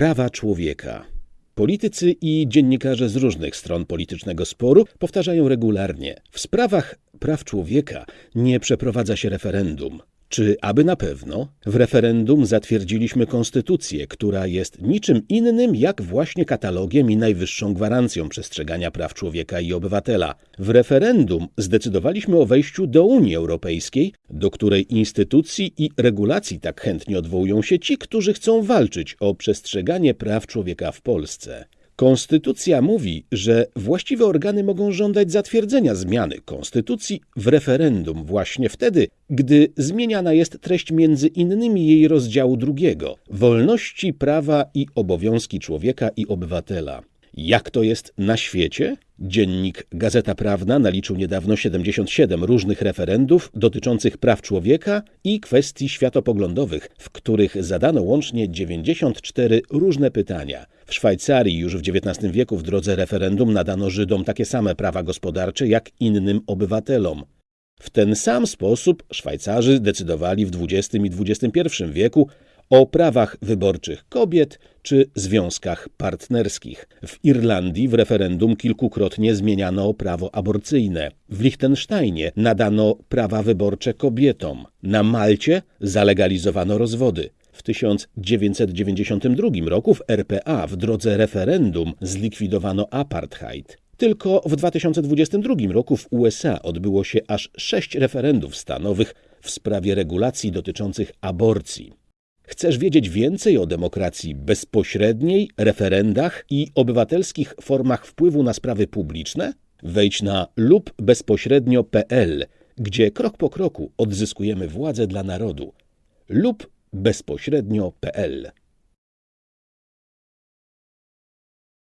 Prawa człowieka. Politycy i dziennikarze z różnych stron politycznego sporu powtarzają regularnie: w sprawach praw człowieka nie przeprowadza się referendum. Czy aby na pewno? W referendum zatwierdziliśmy konstytucję, która jest niczym innym jak właśnie katalogiem i najwyższą gwarancją przestrzegania praw człowieka i obywatela. W referendum zdecydowaliśmy o wejściu do Unii Europejskiej, do której instytucji i regulacji tak chętnie odwołują się ci, którzy chcą walczyć o przestrzeganie praw człowieka w Polsce. Konstytucja mówi, że właściwe organy mogą żądać zatwierdzenia zmiany konstytucji w referendum właśnie wtedy, gdy zmieniana jest treść między innymi jej rozdziału drugiego wolności, prawa i obowiązki człowieka i obywatela. Jak to jest na świecie? Dziennik Gazeta Prawna naliczył niedawno 77 różnych referendów dotyczących praw człowieka i kwestii światopoglądowych, w których zadano łącznie 94 różne pytania. W Szwajcarii już w XIX wieku w drodze referendum nadano Żydom takie same prawa gospodarcze jak innym obywatelom. W ten sam sposób Szwajcarzy decydowali w XX i XXI wieku o prawach wyborczych kobiet czy związkach partnerskich. W Irlandii w referendum kilkukrotnie zmieniano prawo aborcyjne. W Liechtensteinie nadano prawa wyborcze kobietom. Na Malcie zalegalizowano rozwody. W 1992 roku w RPA w drodze referendum zlikwidowano apartheid. Tylko w 2022 roku w USA odbyło się aż sześć referendów stanowych w sprawie regulacji dotyczących aborcji. Chcesz wiedzieć więcej o demokracji bezpośredniej, referendach i obywatelskich formach wpływu na sprawy publiczne? Wejdź na lubbezpośrednio.pl, gdzie krok po kroku odzyskujemy władzę dla narodu. lub bezpośrednio.pl